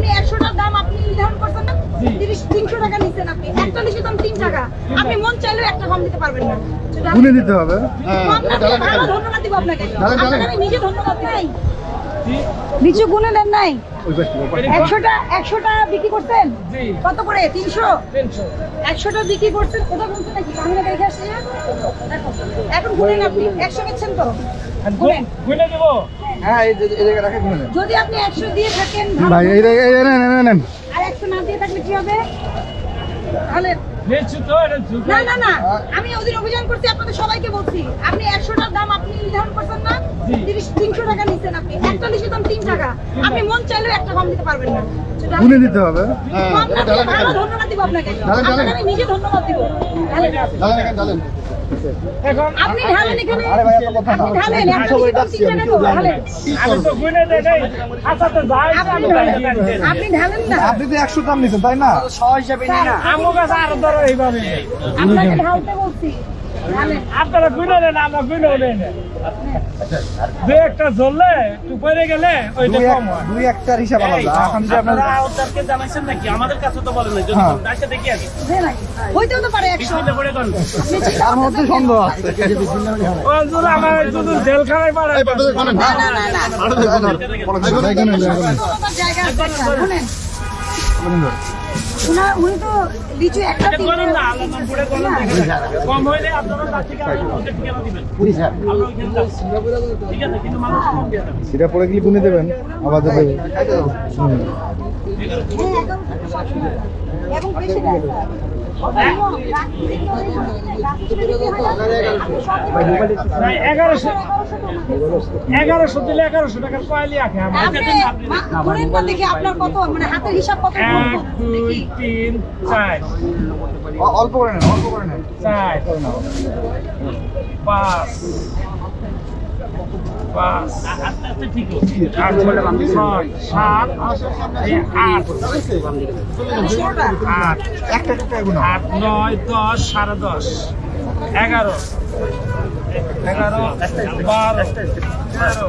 আপনি একশোটার দাম আপনি নির্ধারণ করছেন না? তিরিশ তিনশো টাকা নিচ্ছেন আপনি। একচল্লিশের দাম তিন টাকা। আপনি মন চাইলেও একটা কম দিতে পারবেন না। গুনে দিতে হবে। ভালো ধন্যবাদ দিব আপনাকে। আমি নিজে ধন্যবাদ নাই লিচু গুনে দেন নাই? একশোটা একশোটা বিক্রি করতেন কত করে? তিনশো? একশোটা বিক্রি করছেন? ওটা বলছেন নাকি দেখে আসছি এখন গুনেন আপনি। একশো নিচ্ছেন তো? গুনেন। গুনে দেবো। হ্যাঁ এই যে- জায়গায় রাখে গুনে নেন। যদি আপনি একশো দিয়ে থাকেন ভাই এই এই নেন, নেন, নেন। আর একশো না দিয়ে থাকলে কি হবে? তাহলে নিচ্ছি তো এটা ঝুঁকে না না না আমি ওদিন অভিযান করছি আপনাদের সবাইকে বলছি। আপনি একশোটার দাম আপনি নির্ধারণ করছেন না তিরিশ তিনশো টাকা নিচ্ছেন আপনি। একচল্লিশের দাম তিন টাকা। আপনি মন চাইলেও একটা কম দিতে পারবেন না। গুনে দিতে হবে। ভালো ধন্যবাদ দিব আপনাকে। নিজে ধন্যবাদ দিব। এখন আপনি ঢালেন এখানে। আরে ভাই, এত কথা না। আপনি ঢালেন। আমি তো গুনে দেই নাই তো যাই আপনি ঢালেন। না। আপনি তো একশো দাম নিছেন তাই না? আমার কাছে আরও ধরো এইভাবে। আপনাকে ঢালতে বলছি। আপনারা গুনে নেন আমরা নেই দু একটা জ্বললে একটু পরে গেলে ওইটা দুই কম হয়। দুই একটার হিসাব আলাদা। এখন যে আপনার আপনারা ওদেরকে জানাইছেন নাকি? আমাদের কাছে তো বলেন নাই। যদি হ্যাঁ। দেখি আগে হইতেও তো পারে একশো। বিসমিল্লাহ পড়ে কোন তার মধ্যে সন্দেহ আছে। ও যদি আমার যদি জেলখানায় পাঠায় না না না না। জায়গা আছে। শুনেন। উনার উনি তো লিচু একটা না করেন কম হইলে আপনারা তার থেকে আরও দিবেন? আমরা ওইখানে যাচ্ছি। ঠিক আছে কিন্তু মানুষ কম দিয়ে দেবে। সেটা পরে গেলে গুনে দেবেন আবার দেবেন হুম। এবং বেশি দেয় না, এগারোশো দিলে এগারোশো টাকার কয়েলি আঁকে আপনার কত মানে হাতের হিসাব কত এক দুই তিন চার। অল্প করে নেন অল্প করে নেন। চার পাঁচ পাঁচ ছয় সাত আট আট আট নয় দশ সাড়ে দশ এগারো এগারো বারো তেরো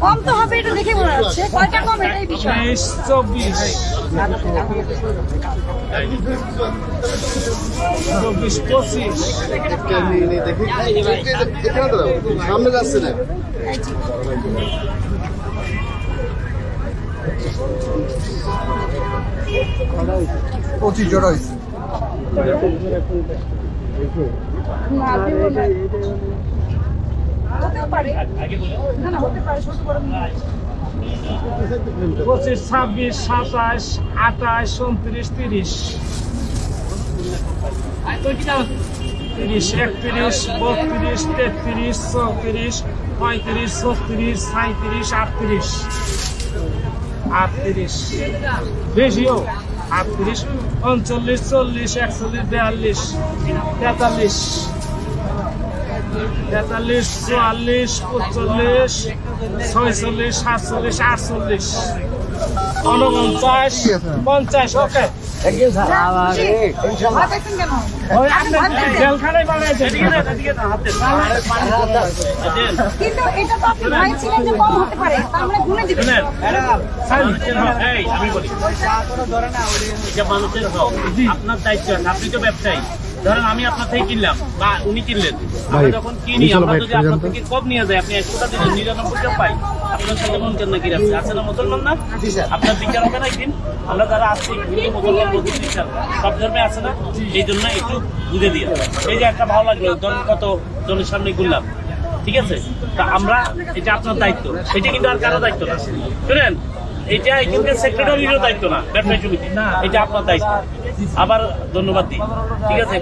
কম তো হবে এটা দেখে মনে হচ্ছে কয়টা কম এটাই বিষয়। চব্বিশ। চব্বিশ পঁচিশ। সামনে যাচ্ছে না পঁচিশ জোড়া হয়েছে। না, দেবো না। হতেও পঁচিশ, ছাব্বিশ, সাতাশ, আঠাশ, উনত্রিশ, তিরিশ। তিরিশ, একত্রিশ, বত্রিশ, তেত্রিশ, চৌত্রিশ, পঁয়ত্রিশ, ছত্রিশ সাঁত্রিশ আটত্রিশ। আটত্রিশ। বেশিও। আটত্রিশ, উনচল্লিশ, চল্লিশ, একচল্লিশ, বিয়াল্লিশ, তেতাল্লিশ। তেতাল্লিশ চুয়াল্লিশ পঁচল্লিশ ছয়চল্লিশ সাতচল্লিশ আটচল্লিশ। উনপঞ্চাশ পঞ্চাশ ওকে। মানে আপনার দায়িত্ব আপনি তো ব্যবসায়ী। ধরেন আমি আপনার থেকে কিনলাম বা উনি কিনলেন। আমরা যখন কিনি আমরা যদি আপনার থেকে কম নিয়ে যাই আপনি একশোটা দিলেন নিরানব্বইটা পাই আপনার সাথে মন কেন কি রাখছে? আছে না মুসলমান না? আপনার বিচার হবে না একদিন। আমরা যারা আছি হিন্দু মুসলমান বৌদ্ধ খ্রিস্টান সব ধর্মে আছে না? এই জন্য একটু বুঝে দিয়ে। এই যে একটা ভালো লাগল ধরুন কত জনের সামনে ঘুরলাম। ঠিক আছে? তা আমরা এটা আপনার দায়িত্ব। এটা কিন্তু আর কারও দায়িত্ব না। শুনেন এটা এখানকার সেক্রেটারিরও দায়িত্ব না ব্যবসায়ী সমিতি। এটা আপনার দায়িত্ব। আবার ধন্যবাদ দিই। ঠিক আছে?